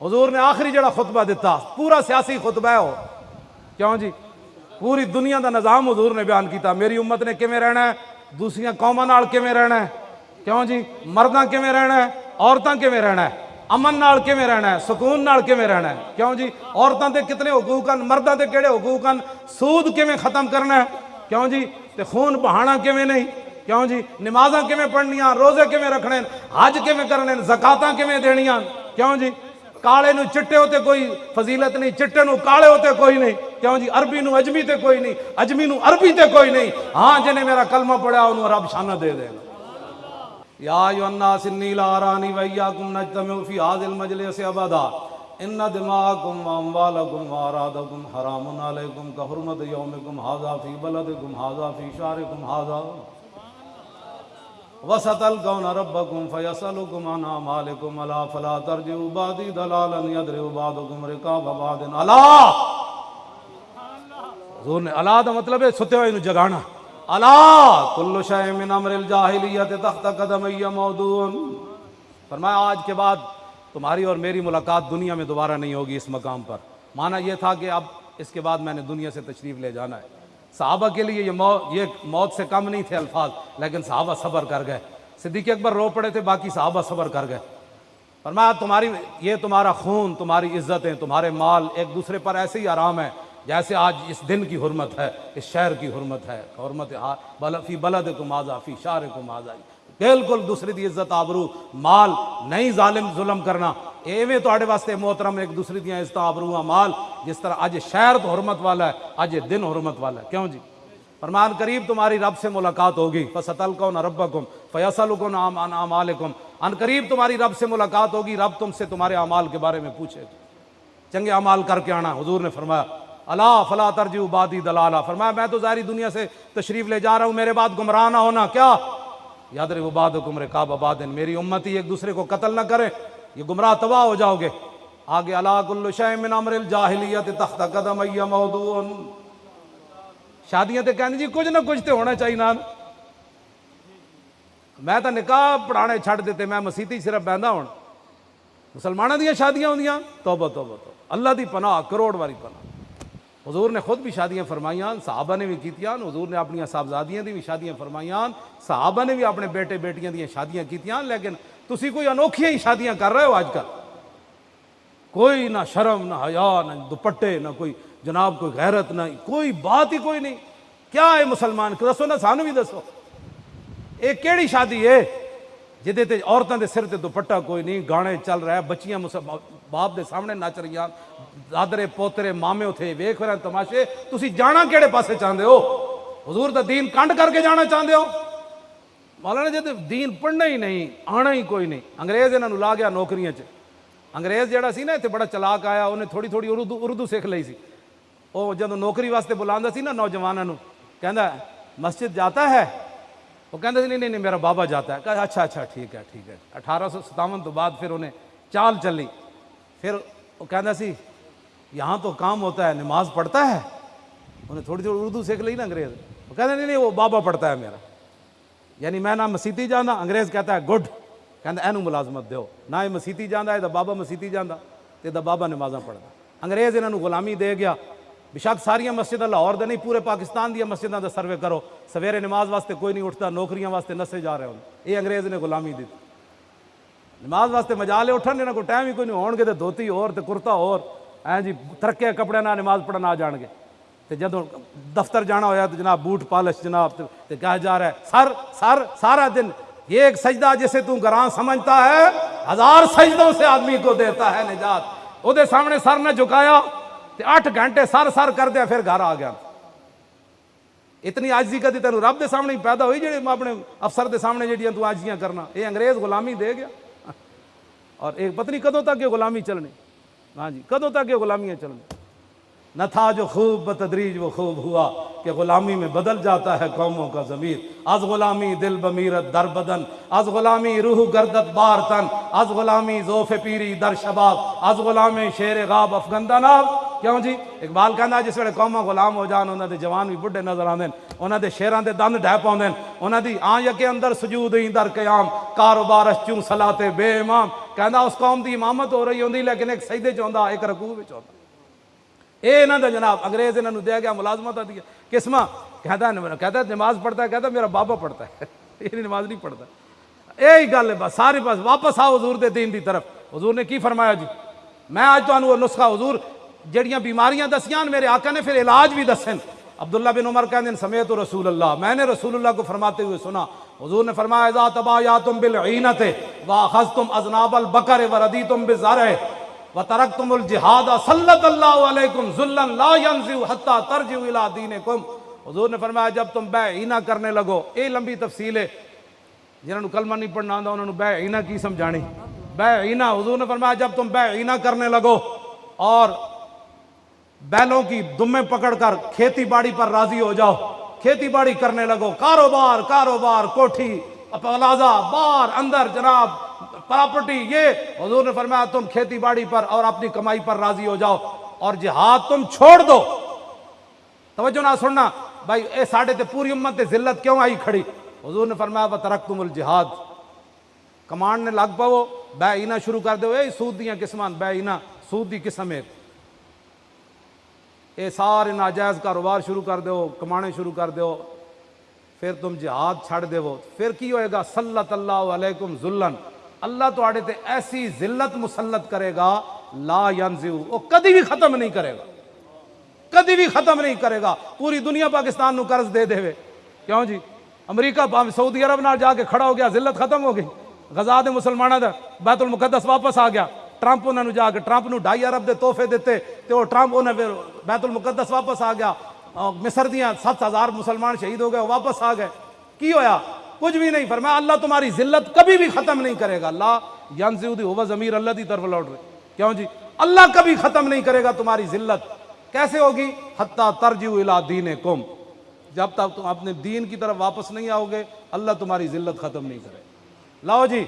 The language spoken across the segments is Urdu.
حضور نے آخری جڑا خطبہ دیتا پورا سیاسی خطبہ ہے وہ کیوں جی پوری دنیا دا نظام حضور نے بیان کیتا میری امت نے کیویں رہنا ہے دوسری قوماں نال کیویں رہنا ہے کیوں جی مرداں کیویں رہنا ہے عورتاں کیویں رہنا ہے امن نال کیویں رہنا ہے سکون نال کیویں رہنا ہے کیوں جی عورتاں دے کتنے حقوق ہیں مرداں دے کیڑے حقوق ہیں سود کیویں ختم کرنا ہے کیوں جی تے خون بہانا کیویں نہیں کیوں جی نمازاں کیویں پڑھنیاں روزے کیویں رکھنے حج کیویں کرنے زکاتاں کیویں دینیاں کیوں جی کالے نو چٹے ہوتے کوئی فضیلت نہیں چٹے نو کالے ہوتے کوئی نہیں کیوں جی عربی نو اجمی تے کوئی نہیں اجمی نو عربی تے کوئی نہیں ہاں جنہیں میرا کلمہ پڑھا انہوں رب شانہ دے دے گا یا ایو الناس انی لا ارانی و فی هذا المجلس ابدا ان دماءکم و اموالکم و اعراضکم حرام علیکم کحرمت یومکم هذا فی بلدکم هذا فی شهرکم هذا وستلقون ربکم فیسألکم عن اعمالکم الا فلا ترجعوا بعدی دلالا یضرب بعضکم رقاب بعض. الا حضور نے الا دا مطلب ہے، ستے ہوئے نو جگانا۔ الا کل شے من امر الجاہلیت تحت قدمی موضوع۔ فرمایا، آج کے بعد تمہاری اور میری ملاقات دنیا میں دوبارہ نہیں ہوگی اس مقام پر۔ مانا یہ تھا کہ اب اس کے بعد میں نے دنیا سے تشریف لے جانا ہے۔ صحابہ کے لیے یہ موت یہ موت سے کم نہیں تھے الفاظ، لیکن صحابہ صبر کر گئے۔ صدیق اکبر رو پڑے تھے، باقی صحابہ صبر کر گئے۔ فرمایا، تمہاری، یہ تمہارا خون، تمہاری عزتیں، تمہارے مال ایک دوسرے پر ایسے ہی آرام ہے جیسے آج اس دن کی حرمت ہے، اس شہر کی حرمت ہے۔ حرمت فی بلد کو ماضا فی شار کو ماضا بالکل دوسری دی عزت آبرو۔ مال نہیں ظالم ظلم کرنا۔ ایویں تو واسطے محترم ایک دوسری دیا عزت آبرو مال، جس طرح اج شہر تو حرمت والا ہے اج دن حرمت والا ہے۔ کیوں جی؟ فرمان قریب تمہاری رب سے ملاقات ہوگی۔ فصل کو نہ ربکم فیصل کو نام عمالکم ان قریب تمہاری رب سے ملاقات ہوگی۔ رب تم سے تمہارے اعمال کے بارے میں پوچھے۔ چنگے اعمال کر کے آنا، حضور نے فرمایا۔ اللہ فلا ترجیح بادی دلالا فرمایا، میں تو ظاہری دنیا سے تشریف لے جا رہا ہوں، میرے بعد گمراہ نہ ہونا۔ کیا؟ یاد رہے وہ باد گمرے کعب آباد میری امتی ایک دوسرے کو قتل نہ کرے، یہ گمراہ تباہ ہو جاؤ گے۔ آگے اللہ کل شے من امر الجاہلیت تحت قدم ای شادیاں تے کہنے جی کچھ نہ کچھ تے ہونا چاہیے میں تو نکاح پڑھانے چھڑ دیتے، میں مسیتی صرف بہندا ہوں۔ مسلمانوں دیا شادیاں ہوندیاں توبہ توبہ تو اللہ دی پناہ، کروڑ واری پناہ۔ حضور نے خود بھی شادیاں فرمائیاں، صحابہ نے بھی کیتیاں، حضور نے اپنی صاحبزادیاں دی بھی شادیاں فرمائیاں، صحابہ نے بھی اپنے بیٹے بیٹیاں دیا شادیاں کیتیاں، لیکن تسی کوئی انوکھیاں ہی شادیاں کر رہے ہو آج کل کوئی نہ شرم، نہ حیا، نہ دوپٹے، نہ کوئی جناب کوئی غیرت، نہ کوئی بات ہی کوئی نہیں۔ کیا ہے مسلمان؟ دسو نہ سانو بھی دسو۔ یہ کیڑی شادی ہے جہدے تے عورتوں دے سر تے دوپٹہ کوئی نہیں، گانے چل رہا ہے بچیاں باپ دے سامنے نچ رہی دادرے پوترے مامے اتنے ویخ رہے تماشے تسی جانا کیڑے پاسے چاہتے ہو حضور دا دین کنڈ کر کے جانا چاہتے ہو مولانا جی دین پڑھنا ہی نہیں آنا ہی کوئی نہیں انگریز انہوں لا گیا نوکریاں چ انگریز جہاں سی نا اتنے بڑا چلاک آیا انہیں تھوڑی تھوڑی اردو اردو سیکھ لی سی وہ جب نوکری واسطے بلا سی نا نوجوانوں کہہ مسجد جاتا ہے وہ کہتے نہیں نہیں میرا بابا جاتا ہے کہا اچھا اچھا ٹھیک ہے ٹھیک ہے اٹھارہ سو ستاون تو بعد پھر انہیں چال چلی پھر وہ کہتا سی، یہاں تو کام ہوتا ہے، نماز پڑھتا ہے۔ انہیں تھوڑی تھوڑی اردو سیکھ لی نا انگریز۔ وہ کہتے نہیں نہیں، وہ بابا پڑھتا ہے میرا۔ یعنی میں نہ مسیتی جانا انگریز کہتا ہے، گڈ کہتا اینو ملازمت دیو۔ نہ یہ مسیتی جانا ہے تو بابا مسیتی جانا تو دا بابا نمازاں پڑھتا انگریز انہوں غلامی دے گیا۔ بشک ساریا مسجد لاہور دے نہیں، پورے پاکستان دیا مسجدوں کا سروے کرو۔ سویرے نماز واسطے کوئی نہیں اٹھتا نوکریاں واسطے نسے جا رہے ہوں۔ یہ انگریز نے غلامی دی نماز واسطے مجالے اٹھن انہوں کو ٹائم ہی کوئی نہیں ہون گے تو دھوتی اور تو کرتا اور ایں جی ترقے کپڑے نہ نماز پڑھنا آ جان گے تو جدو دفتر جانا ہویا تو جناب بوٹ پالش جناب تو کہا جا رہا ہے سر سر سارا دن یہ ایک سجدہ جسے تو گران سمجھتا ہے ہزار سجدوں سے آدمی کو دیتا ہے نجات وہ دے سامنے سر نہ جھکایا تو آٹھ گھنٹے سر سر کر دیا پھر گھر آ گیا اتنی آجزی کا دی تینوں رب دے سامنے ہی پیدا ہوئی جڑے اپنے افسر دے سامنے جڑیاں تو آجزیاں کرنا یہ انگریز غلامی دے گیا اور ایک پتنی کدوں تک یہ غلامی چلنی ہاں جی کدوں تک یہ غلامیاں چلنی نہ تھا جو خوب بتدریج وہ خوب ہوا کہ غلامی میں بدل جاتا ہے قوموں کا ضمیر۔ از غلامی دل بمیرت در بدن، از غلامی روح گردت بار تن، از غلامی زوف پیری در شباب، از غلامی شیر غاب افغندہ ناب کیوں جی؟ اقبال کہنا جس ویلے قوما غلام ہو جان انہوں دے جوان بھی بڑھے نظر آندے انہوں دے شیران دے دند ڈہ پاؤں انہوں دی آن یکے اندر سجود ہی در قیام کاروبار چوں صلاتے بے امام۔ ਕਹਿੰਦਾ ਉਸ ਕੌਮ ਦੀ ਇਮਾਮਤ ਹੋ ਰਹੀ ਹੁੰਦੀ ਲੇਕਿਨ ਇੱਕ ਸਜਦੇ ਚ ਹੁੰਦਾ ਇੱਕ ਰਕੂਅ ਵਿੱਚ ਹੁੰਦਾ ਇਹ ਇਹਨਾਂ ਦਾ ਜਨਾਬ ਅੰਗਰੇਜ਼ ਇਹਨਾਂ ਨੂੰ ਦਿਆ ਗਿਆ ਮੁਲਾਜ਼ਮਤ ਦੀ ਕਿਸਮਾ ਕਹਿੰਦਾ ਕਹਿੰਦਾ ਨਮਾਜ਼ ਪੜਦਾ ਕਹਿੰਦਾ ਮੇਰਾ ਬਾਬਾ ਪੜਦਾ ਹੈ ਇਹ ਨਮਾਜ਼ ਨਹੀਂ ਪੜਦਾ ਇਹੀ ਗੱਲ ਹੈ ਬਸ ਸਾਰੇ ਬਸ ਵਾਪਸ ਆਓ ਹਜ਼ੂਰ ਦੇ دین ਦੀ ਤਰਫ ਹਜ਼ੂਰ ਨੇ ਕੀ ਫਰਮਾਇਆ ਜੀ ਮੈਂ ਅੱਜ ਤੁਹਾਨੂੰ ਉਹ ਨੁਸਖਾ ਹਜ਼ੂਰ ਜਿਹੜੀਆਂ ਬਿਮਾਰੀਆਂ ਦਸੀਆਂ ਮੇਰੇ ਆਕਾ نے پھر علاج بھی دسن عبداللہ بن عمر کہتے ہیں سمیت رسول اللہ میں نے رسول اللہ کو فرماتے ہوئے سنا حضور نے فرمایا، اذا تبایاتم بالعینت واخذتم اذناب البقر وردیتم بالزرع وترکتم الجہاد صلت اللہ علیکم ذلا لا ينزع حتى ترجعوا الى دینکم حضور نے فرمایا، جب تم بے عینہ کرنے لگو یہ لمبی تفصیل ہے جنہوں نے کلمہ نہیں پڑھنا آتا انہوں نے بے عینہ کی سمجھانی۔ بے عینہ، حضور نے فرمایا، جب تم بے عینہ کرنے لگو اور بیلوں کی دمیں پکڑ کر کھیتی باڑی پر راضی ہو جاؤ کھیتی باڑی کرنے لگو، کاروبار کاروبار، کوٹھی پلازا بار، اندر، جناب، پراپرٹی، یہ۔ حضور نے فرمایا، تم کھیتی باڑی پر اور اپنی کمائی پر راضی ہو جاؤ اور جہاد تم چھوڑ دو۔ توجہ نہ سننا، بھائی، اے ساڑھے تے پوری امت تے ذلت کیوں آئی کھڑی؟ حضور نے فرمایا، وَتَرَكْتُمُ الْجِهَاد کمانڈ نے لگ پاؤ، بے اینا شروع کر دو، اے سود دیاں قسمان، بے اینا، سود دی قسم ایک اے سارے ناجائز کاروبار شروع کر دو کمانے شروع کر دو پھر تم جہاد چھڑ دو پھر کی ہوئے گا؟ صلت اللہ علیکم ذلن اللہ تو آڑے تے ایسی ذلت مسلط کرے گا، لا ینزیو وہ کدی بھی ختم نہیں کرے گا۔ کدی بھی ختم نہیں کرے گا۔ پوری دنیا پاکستان نو قرض دے دے ہوئے کیوں جی؟ امریکہ سعودی عرب نال جا کے کھڑا ہو گیا، ذلت ختم ہو گئی۔ غزا دے مسلمانہ دا بیت المقدس واپس آ گیا۔ ٹرمپ انہوں نے جا کے ٹرمپ نو ڈھائی ارب دے تحفے دیتے تے وہ ٹرمپ انہیں پھر بیت المقدس واپس آ گیا۔ مصر دیاں سات ہزار مسلمان شہید ہو گئے واپس آ گئے۔ کی ہویا؟ کچھ بھی نہیں۔ فرمایا، اللہ تمہاری ذلت کبھی بھی ختم نہیں کرے گا۔ اللہ ینزیو دی ہوا ضمیر اللہ دی طرف لوٹ رہے۔ کیوں جی؟ اللہ کبھی ختم نہیں کرے گا تمہاری ذلت۔ کیسے ہوگی؟ حتیٰ ترجیو الى دینکم۔ جب تک تم اپنے دین کی طرف واپس نہیں آؤ گے، اللہ تمہاری ذلت ختم نہیں کرے۔ لاؤ جی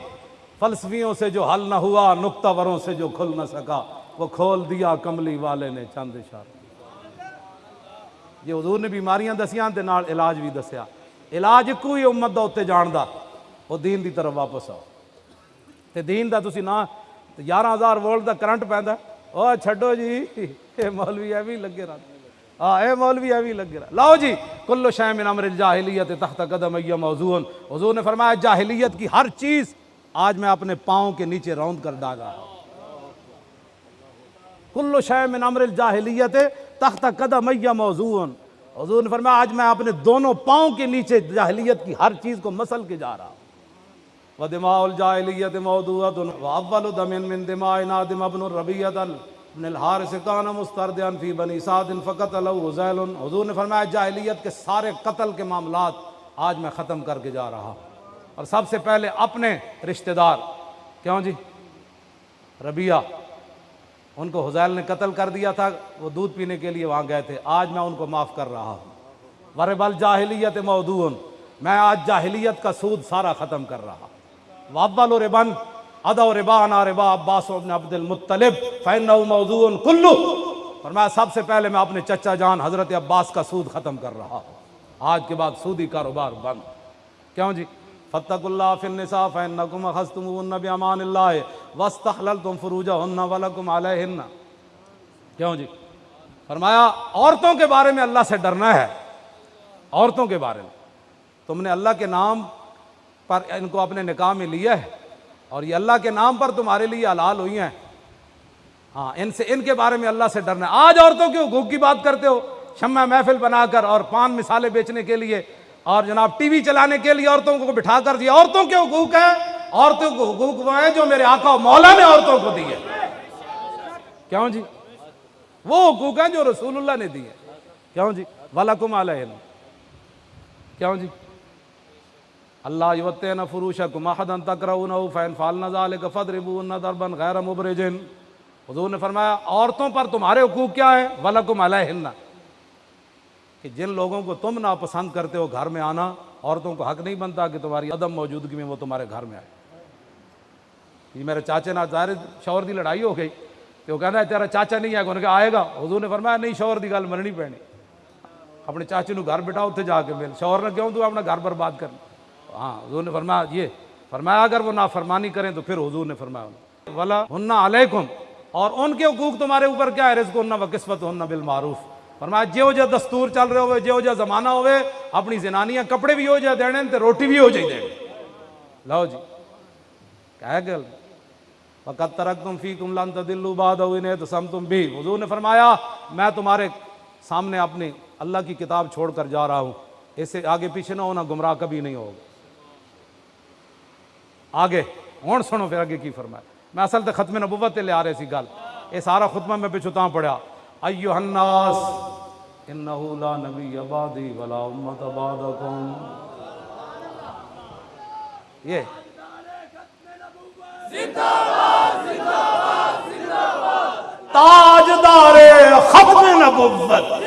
فلسفیوں سے جو حل نہ ہوا، نقطہ وروں سے جو کھل نہ سکا، وہ کھول دیا کملی والے نے چند اشارہ یہ حضور نے بیماریاں دسیاں تے نال علاج بھی دسیا۔ علاج کوئی امت دا اتنے جاندا، وہ دین دی طرف واپس آؤ۔ تے دین دا تسی نہ یارہ ہزار وولٹ دا کرنٹ پیندا او چھڈو جی اے مولوی اے بھی لگے رہا۔ ہاں اے مولوی اے بھی لگے رہا۔ لاؤ جی کلو شے من امر الجاہلیت تحت قدم ای موضوع۔ حضور نے فرمایا، جاہلیت کی ہر چیز آج میں اپنے پاؤں کے نیچے راؤنڈ کر ڈال ہوں۔ کلو شے من امر الجاہلیت تحت قدم ای موضوع حضور نے فرمایا، آج میں اپنے دونوں پاؤں کے نیچے جاہلیت کی ہر چیز کو مسل کے جا رہا ہوں۔ ودماء الجاہلیت موضوعت۔ واول دم من دماء نادم ابن الربیعت ابن الحارث کان مستردیان فی بنی سعد فقط له حزیل حضور نے فرمایا، جاہلیت کے سارے قتل کے معاملات آج میں ختم کر کے جا رہا ہوں۔ اور سب سے پہلے اپنے رشتہ دار، کیوں جی؟ ربیہ ان کو حزیل نے قتل کر دیا تھا، وہ دودھ پینے کے لیے وہاں گئے تھے۔ آج میں ان کو معاف کر رہا ہوں۔ وربل جاہلیت مودون میں آج جاہلیت کا سود سارا ختم کر رہا وابل و ربن ادا و ربان ربا عباس ابن عبد المطلب فینہ موضوع کلو فرمایا سب سے پہلے میں اپنے چچا جان حضرت عباس کا سود ختم کر رہا ہوں۔ آج کے بعد سودی کاروبار بند۔ کیوں جی؟ فتق اللہ فی النساء فإنکم اخذتموهن بامان اللہ واستحللتم فروجهن ولکم علیہن کیوں جی؟ فرمایا، عورتوں کے بارے میں اللہ سے ڈرنا ہے۔ عورتوں کے بارے میں۔ تم نے اللہ کے نام پر ان کو اپنے نکاح میں لیا ہے اور یہ اللہ کے نام پر تمہارے لیے حلال ہوئی ہیں۔ ہاں ان سے، ان کے بارے میں اللہ سے ڈرنا ہے۔ آج عورتوں کے حقوق کی بات کرتے ہو، شمع محفل بنا کر اور پان مثالیں بیچنے کے لیے اور جناب ٹی وی چلانے کے لیے عورتوں کو بٹھا کر دیا۔ عورتوں کے حقوق ہیں۔ عورتوں کے حقوق وہ ہیں جو میرے آقا و مولا نے عورتوں کو دیے۔ کیوں جی؟ وہ حقوق ہیں جو رسول اللہ نے دیے۔ کیوں جی؟ وَلَكُمْ عَلَيْهِنَ کیوں جی؟ اللہ یوتین فروشکم احدن تکرونہو فین فالنا ذالک فضربون دربن غیر مبرجن حضور نے فرمایا، عورتوں پر تمہارے حقوق کیا ہیں؟ وَلَكُمْ عَلَيْهِنَّ۔ کہ جن لوگوں کو تم ناپسند کرتے ہو گھر میں آنا، عورتوں کو حق نہیں بنتا کہ تمہاری عدم موجودگی میں وہ تمہارے گھر میں آئے۔ یہ میرے چاچے نہ ظاہر شوہر دی لڑائی ہو گئی کہ وہ کہنا ہے، تیرا چاچا نہیں آئے گا انہیں نے آئے گا۔ حضور نے فرمایا، نہیں، شوہر دی گل مرنی پینی اپنے چاچے نو گھر بٹا اتنے جا کے مل۔ شوہر نے کیوں تو اپنا گھر برباد کرنا؟ ہاں حضور نے فرمایا، یہ فرمایا، اگر وہ نافرمانی کریں تو پھر حضور نے فرمایا ولا ہننا علیکم اور ان کے حقوق تمہارے اوپر کیا ہے؟ رزق ہننا و قسمت ہننا بالمعروف۔ فرمایا جے ہو جا دستور چل رہے ہوئے جے ہو جا زمانہ ہوئے، اپنی زنانیاں کپڑے بھی ہو جا دینے انتے روٹی بھی ہو جائے دینے۔ لاؤ جی کہہ گل۔ فقط ترکتم فیکم لن تدلو بعد اوینے تسمتم بھی حضور نے فرمایا، میں تمہارے سامنے اپنی اللہ کی کتاب چھوڑ کر جا رہا ہوں۔ اسے آگے پیچھے نہ ہونا، گمراہ کبھی نہیں ہوگا۔ آگے ہوں سنو پھر آگے کی فرمایا۔ میں اصل تے ختم نبوت لے آ رہے سی گل۔ یہ سارا خطبہ میں پچھتاں پڑیا ایوہ الناس۔ انہو لا نبی عبادی ولا امت عبادکم یہ زندہ باد زندہ باد زندہ باد تاجدار ختم نبوت.